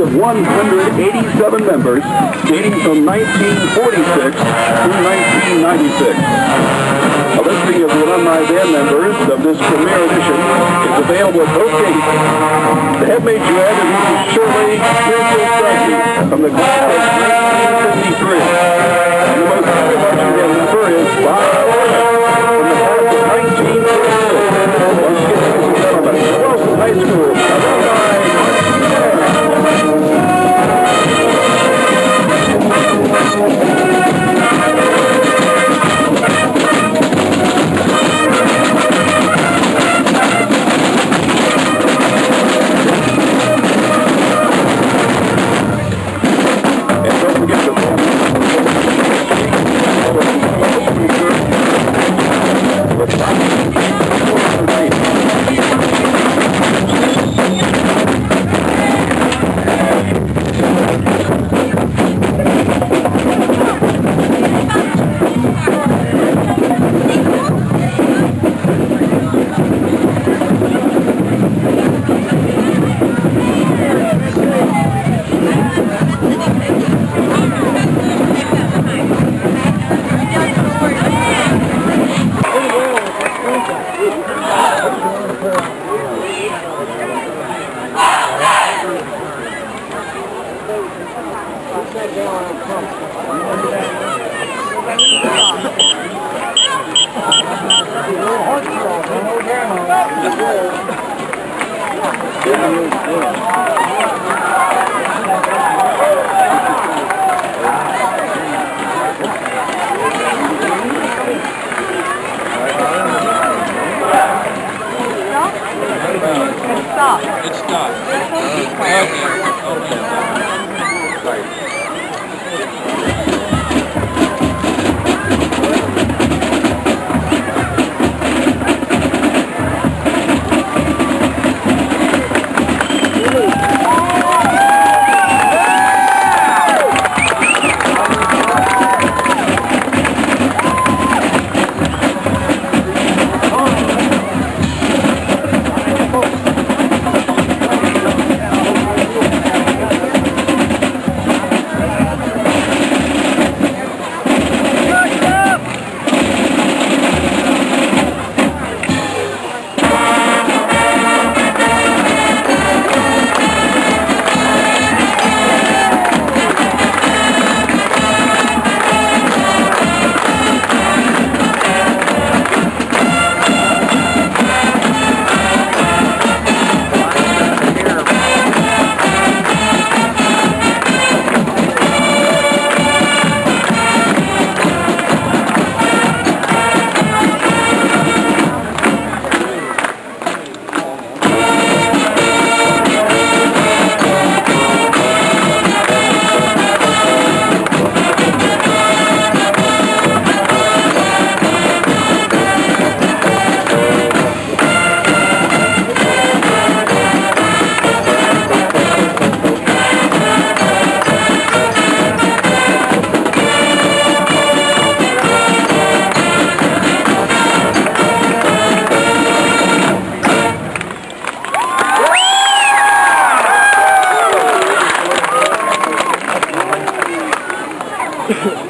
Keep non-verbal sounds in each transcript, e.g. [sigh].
of 187 members dating from 1946 through 1996. A listing of the alumni band members of this premiere edition is available at both gates. The head major add is Mrs. Shirley Springfield Frankie from the class of 1953. And the most marching band member is Bob It's stopped. Okay. Okay. Ladies Yeah. [laughs]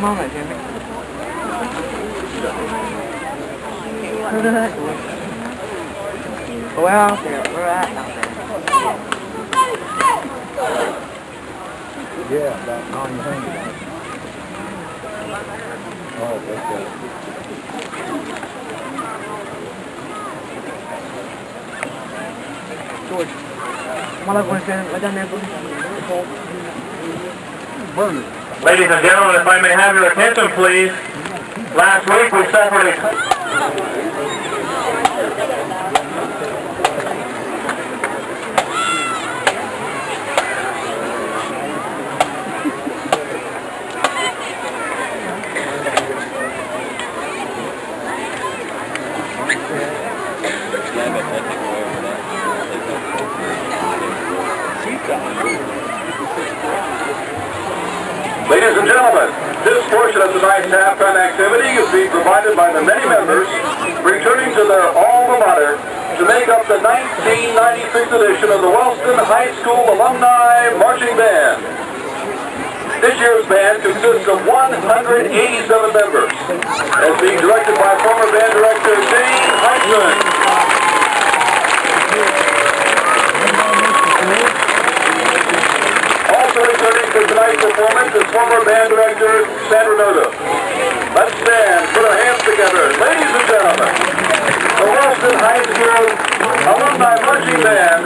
mom at, Jimmy? We're out there. We're at out there. Yeah, about nine hundred. Oh, okay. George. Malah gue kan ada nebel. Burner. Ladies and gentlemen, if I may have your attention, please. Last week we suffered a... Ladies and gentlemen, this portion of tonight's halftime activity is being provided by the many members returning to their alma mater to make up the 1996 edition of the Wellston High School Alumni Marching Band. This year's band consists of 187 members, as being directed by former band director Dane Heisman. Also tonight's performance is former band director Sandra Noda. Let's stand, put our hands together. Ladies and gentlemen, the Wellston High School Alumni Marching Band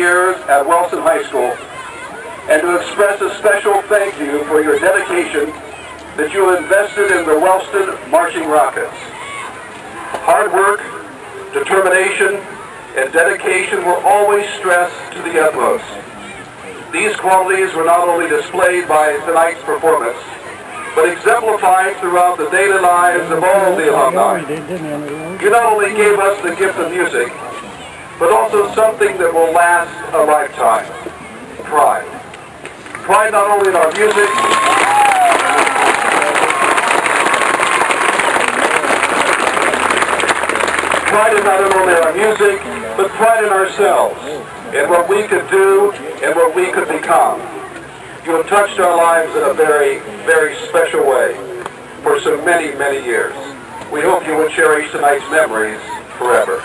years at Wellston High School and to express a special thank you for your dedication that you invested in the Wellston Marching Rockets. Hard work, determination, and dedication were always stressed to the utmost. These qualities were not only displayed by tonight's performance, but exemplified throughout the daily lives of all the alumni. You not only gave us the gift of music, but also something that will last a lifetime. Pride. Pride not only in our music, pride in not only our music, but pride in ourselves, in what we could do and what we could become. You have touched our lives in a very, very special way for so many, many years. We hope you will cherish tonight's memories forever.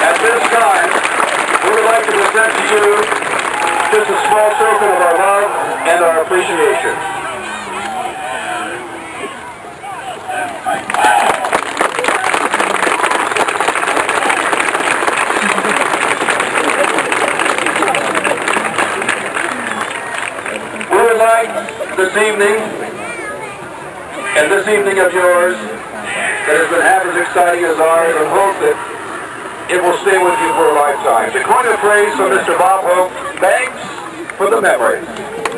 At this time, we would like to present to you token of our love and our appreciation. We would like this evening, and this evening of yours, that has been half as exciting as ours, and hope that it will stay with you for a lifetime. To coin a phrase from Mr. Bob Hope, thanks for the memories.